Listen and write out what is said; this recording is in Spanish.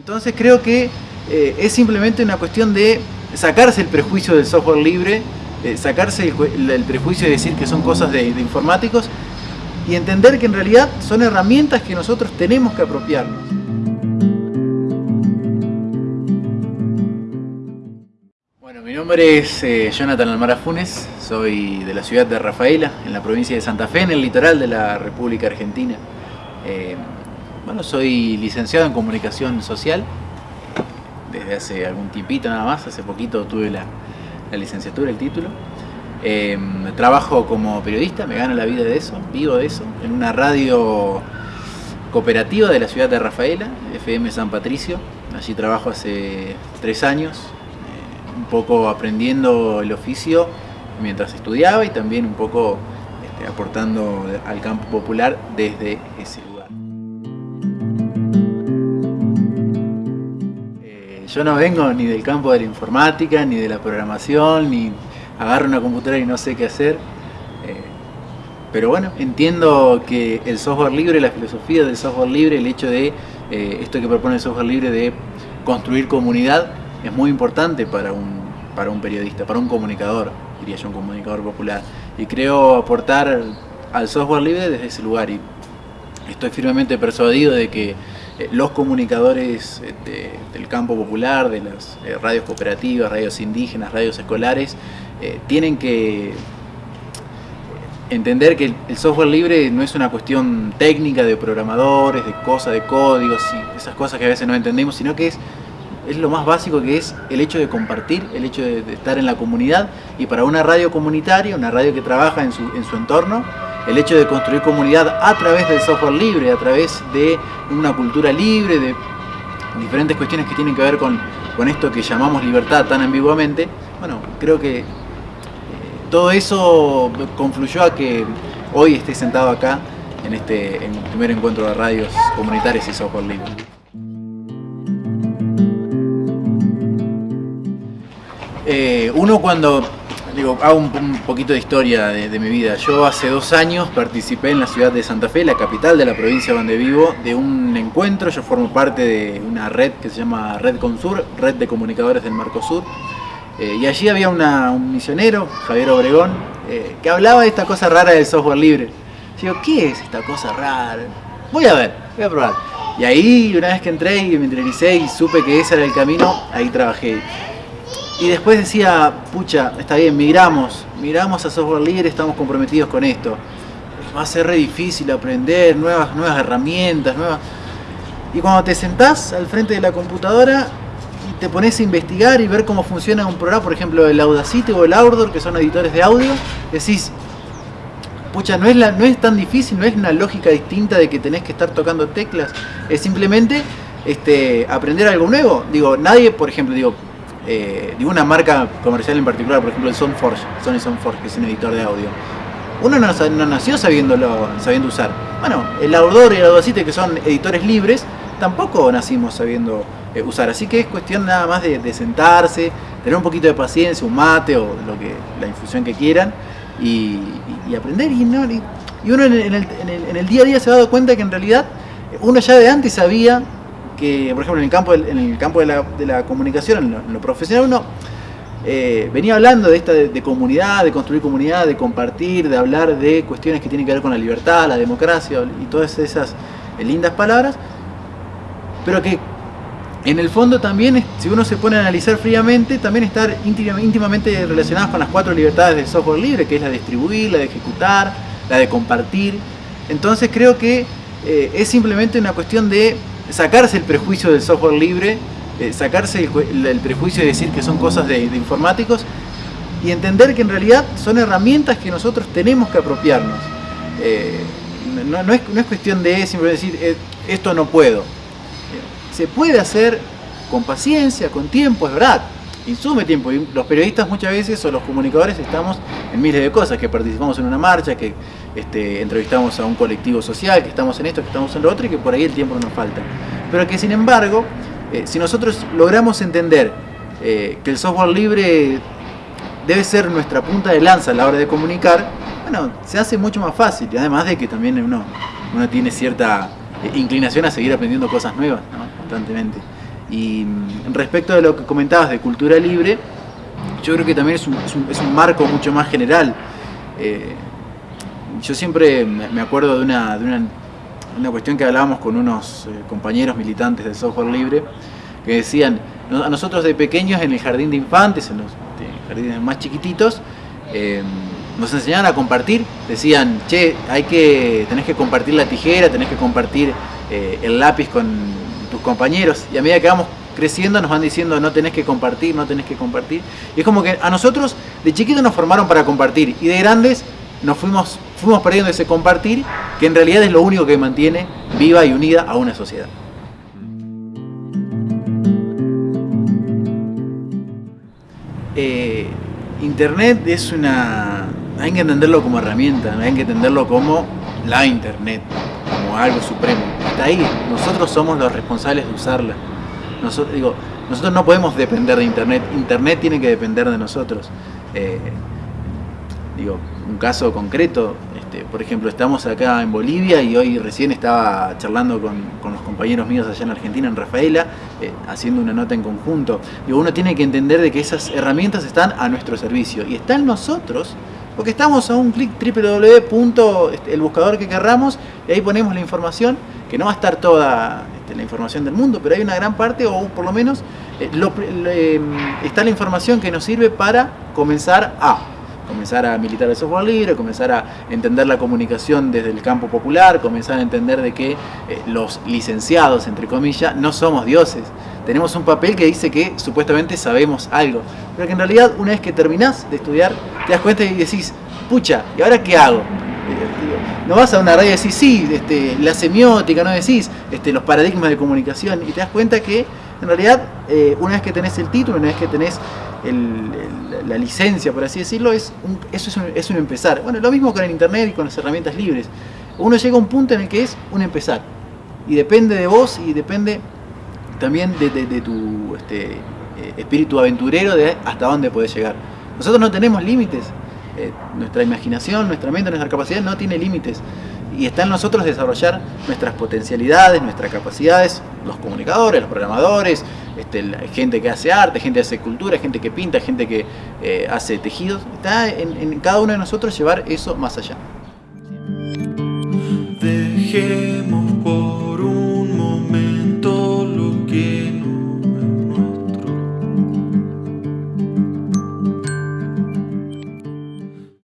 Entonces creo que eh, es simplemente una cuestión de sacarse el prejuicio del software libre, eh, sacarse el, prejuicio de decir que son cosas de, informáticos y entender que en realidad son herramientas que nosotros tenemos que apropiarnos. Bueno, mi nombre es eh, Jonathan Almara Funes, soy de la ciudad de Rafaela, en la provincia de Santa Fe, en el litoral de la República Argentina. Bueno, soy licenciado en Comunicación Social desde hace algún tipito nada más, hace poquito tuve la, licenciatura, el título. Em, trabajo como periodista, me gano la vida de eso, vivo de eso, en una radio cooperativa de la ciudad de Rafaela, FM San Patricio. Allí trabajo hace tres años, eh, un poco aprendiendo el oficio mientras estudiaba y también un poco este, aportando al campo popular desde ese Yo no vengo ni del campo de la informática, ni de la programación, ni agarro una computadora y no sé qué hacer. Eh, pero bueno, entiendo que el software libre, la filosofía del software libre, el hecho de eh, esto que propone el software libre de construir comunidad, es muy importante para un, para un periodista, para un comunicador, diría yo, un comunicador popular. Y creo aportar al software libre desde ese lugar. Y estoy firmemente persuadido de que los comunicadores eh, del campo popular, de las eh, radios cooperativas, radios indígenas, radios escolares, tienen que entender que el software libre no es una cuestión técnica de programadores, de cosas, de códigos y esas cosas que a veces no entendemos, sino que es, es lo más básico que es el hecho de compartir, el hecho de, estar en la comunidad. Y para una radio comunitaria, una radio que trabaja en su, en su entorno, el hecho de construir comunidad a través del software libre, a través de una cultura libre, de diferentes cuestiones que tienen que ver con, con esto que llamamos libertad tan ambiguamente, bueno, creo que eh, todo eso confluyó a que hoy esté sentado acá en este en primer encuentro de radios comunitarias y software libre. Eh, uno cuando Hago un, poquito de historia de, mi vida. Yo hace dos años participé en la ciudad de Santa Fe, la capital de la provincia donde vivo, de un encuentro. Yo formo parte de una red que se llama Red Consur, Red de Comunicadores del Mercosur. Eh, y allí había un misionero, Javier Obregón, eh, que hablaba de esta cosa rara del software libre. Digo, ¿qué es esta cosa rara? Voy a ver, voy a probar. Y ahí, una vez que entré y me interiorizé y supe que ese era el camino, ahí trabajé. Y después decía, pucha, está bien, migramos, migramos a software libre, estamos comprometidos con esto. Va a ser re difícil aprender nuevas, nuevas herramientas, nuevas... Y cuando te sentás al frente de la computadora y te pones a investigar y ver cómo funciona un programa, por ejemplo el Audacity o el Audor, que son editores de audio, decís, pucha, no es, la, no es tan difícil, no es una lógica distinta de que tenés que estar tocando teclas, es simplemente este, aprender algo nuevo. Digo, nadie, por ejemplo, digo, eh, de una marca comercial en particular, por ejemplo el Soundforge, Sony Soundforge, que es un editor de audio. Uno no, nació sabiéndolo, sabiendo usar. Bueno, el Audor y el Audacity, que son editores libres, tampoco nacimos sabiendo eh, usar. Así que es cuestión nada más de, sentarse, tener un poquito de paciencia, un mate o lo que, la infusión que quieran y, aprender. Y, uno en el, en el día a día se ha dado cuenta que en realidad uno ya de antes sabía que, por ejemplo, en el campo, en el campo de, la, comunicación, en lo, profesional, uno eh, venía hablando de esta de, comunidad, de construir comunidad, de compartir, de hablar de cuestiones que tienen que ver con la libertad, la democracia y todas esas eh, lindas palabras, pero que en el fondo también, si uno se pone a analizar fríamente, también estar íntimamente relacionadas con las cuatro libertades del software libre, que es la de distribuir, la de ejecutar, la de compartir. Entonces creo que eh, es simplemente una cuestión de sacarse el prejuicio del software libre, eh, sacarse el, prejuicio de decir que son cosas de, informáticos y entender que en realidad son herramientas que nosotros tenemos que apropiarnos. Eh, no, es, cuestión de simplemente decir, eh, esto no puedo. se puede hacer con paciencia, con tiempo, es verdad, insume tiempo. Los periodistas muchas veces o los comunicadores estamos en miles de cosas, que participamos en una marcha, que este, entrevistamos a un colectivo social, que estamos en esto, que estamos en lo otro y que por ahí el tiempo no nos falta. Pero que sin embargo, eh, si nosotros logramos entender eh, que el software libre debe ser nuestra punta de lanza a la hora de comunicar, bueno, se hace mucho más fácil. Y además de que también uno, uno tiene cierta eh, inclinación a seguir aprendiendo cosas nuevas constantemente. Y mm, respecto de lo que comentabas de cultura libre, yo creo que también es un, marco mucho más general. Yo siempre me acuerdo de una, una, cuestión que hablábamos con unos eh, compañeros militantes del software libre, que decían, a nosotros de pequeños en el jardín de infantes, en los jardines más chiquititos, eh, nos enseñaban a compartir, decían, che, hay que, tenés que compartir la tijera, tenés que compartir el lápiz con tus compañeros, y a medida que vamos creciendo nos van diciendo no tenés que compartir, no tenés que compartir. Y es como que a nosotros de chiquitos nos formaron para compartir y de grandes nos fuimos, fuimos perdiendo ese compartir que en realidad es lo único que mantiene viva y unida a una sociedad. Eh, internet es una... hay que entenderlo como herramienta, hay que entenderlo como la Internet, como algo supremo. Está ahí, nosotros somos los responsables de usarla. Nosotros, digo, nosotros no podemos depender de Internet, Internet tiene que depender de nosotros. Eh, digo, un caso concreto, por ejemplo, estamos acá en Bolivia y hoy recién estaba charlando con, los compañeros míos allá en Argentina, en Rafaela, eh, haciendo una nota en conjunto. Digo, uno tiene que entender de que esas herramientas están a nuestro servicio y están nosotros porque estamos a un clic www. Este, el buscador que querramos y ahí ponemos la información, que no va a estar toda este, la información del mundo, pero hay una gran parte, o por lo menos eh, em, está la información que nos sirve para comenzar a comenzar a militar el software libre, comenzar a entender la comunicación desde el campo popular, comenzar a entender de que eh, los licenciados, entre comillas, no somos dioses. Tenemos un papel que dice que supuestamente sabemos algo, pero que en realidad una vez que terminás de estudiar, te das cuenta y decís, pucha, ¿y ahora qué hago? no vas a una radio y decís, sí, este, la semiótica, no decís este, los paradigmas de comunicación, y te das cuenta que en realidad eh, una vez que tenés el título, una vez que tenés la licencia, por así decirlo, es eso es un, empezar. Bueno, lo mismo con el internet y con las herramientas libres. Uno llega a un punto en el que es un empezar, y depende de vos y depende también de, tu este, eh, espíritu aventurero de hasta dónde puedes llegar. Nosotros no tenemos límites, eh, nuestra imaginación, nuestra mente, nuestra capacidad no tiene límites. Y está en nosotros desarrollar nuestras potencialidades, nuestras capacidades, los comunicadores, los programadores, este, gente que hace arte, gente que hace cultura, gente que pinta, gente que eh, hace tejidos. Está en cada uno de nosotros llevar eso más allá.